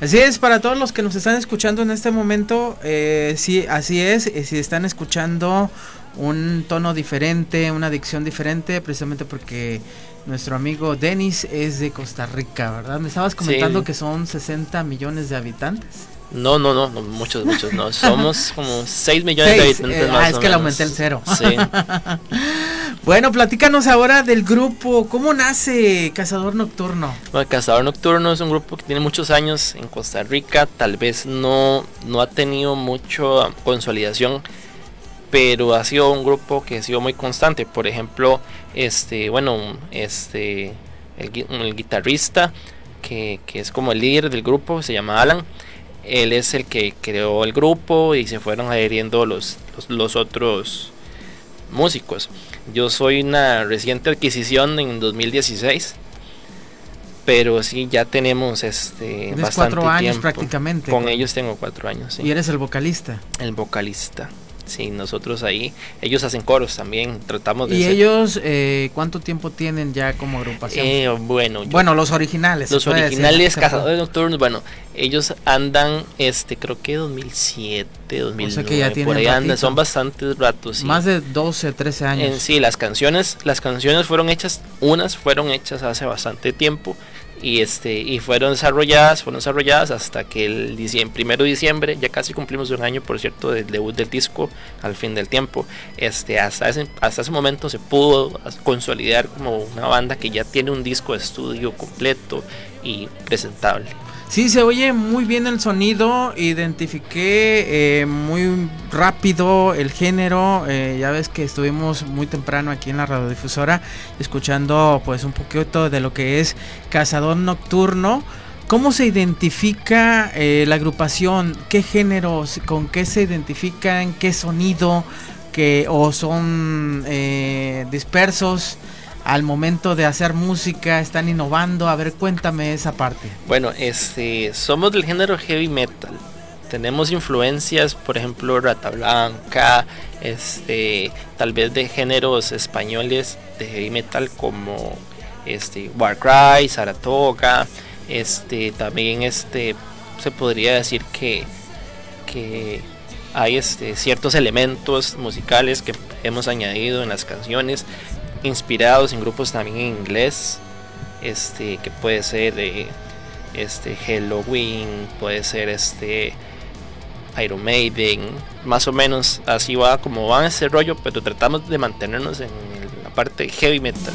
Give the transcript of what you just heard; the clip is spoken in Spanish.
Así es, para todos los que nos están escuchando en este momento, eh, sí, así es, eh, si están escuchando un tono diferente, una dicción diferente, precisamente porque nuestro amigo Denis es de Costa Rica, ¿verdad? Me estabas comentando que son 60 millones de habitantes. No, no, no, muchos, muchos, no. Somos como 6 millones de habitantes eh, Ah, es que le aumenté el cero. Sí. bueno, platícanos ahora del grupo. ¿Cómo nace Cazador Nocturno? Bueno, Cazador Nocturno es un grupo que tiene muchos años en Costa Rica. Tal vez no, no ha tenido mucha consolidación pero ha sido un grupo que ha sido muy constante. Por ejemplo, este, bueno, este, el, guitarrista que, es como el líder del grupo se llama Alan. Él es el que creó el grupo y se fueron adheriendo los, los, otros músicos. Yo soy una reciente adquisición en 2016 pero sí ya tenemos este bastante cuatro años prácticamente con ellos tengo cuatro años y eres el vocalista. El vocalista Sí, nosotros ahí, ellos hacen coros también, tratamos de... ¿Y ellos eh, cuánto tiempo tienen ya como agrupación? Eh, bueno, bueno, los originales. Los originales Cazadores Nocturnos, bueno, ellos andan, este, creo que 2007, 2009, o sea que ya tienen por ahí andan, son bastantes ratos. Más de 12, 13 años. En sí, las canciones, las canciones fueron hechas, unas fueron hechas hace bastante tiempo y este y fueron desarrolladas fueron desarrolladas hasta que el diciembre, primero de diciembre ya casi cumplimos un año por cierto del debut del disco al fin del tiempo este hasta ese hasta ese momento se pudo consolidar como una banda que ya tiene un disco de estudio completo y presentable Sí, se oye muy bien el sonido, identifiqué eh, muy rápido el género, eh, ya ves que estuvimos muy temprano aquí en la radiodifusora escuchando pues un poquito de lo que es Cazador Nocturno. ¿Cómo se identifica eh, la agrupación? ¿Qué géneros? ¿Con qué se identifican? ¿Qué sonido? ¿Qué, ¿O son dispersos? al momento de hacer música, están innovando. A ver, cuéntame esa parte. Bueno, este, somos del género heavy metal. Tenemos influencias, por ejemplo, Rata Blanca, este, tal vez de géneros españoles de heavy metal como este, Warcry, Saratoga, este, también este, se podría decir que, que hay este, ciertos elementos musicales que hemos añadido en las canciones inspirados en grupos también en inglés, este, que puede ser de este Halloween, puede ser este Iron Maiden, más o menos así va como va ese rollo, pero tratamos de mantenernos en la parte heavy metal.